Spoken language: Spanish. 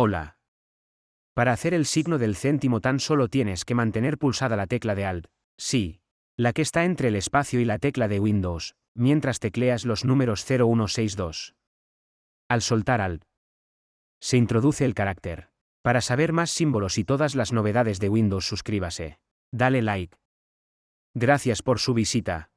Hola. Para hacer el signo del céntimo tan solo tienes que mantener pulsada la tecla de Alt, sí, la que está entre el espacio y la tecla de Windows, mientras tecleas los números 0162. Al soltar Alt, se introduce el carácter. Para saber más símbolos y todas las novedades de Windows suscríbase. Dale like. Gracias por su visita.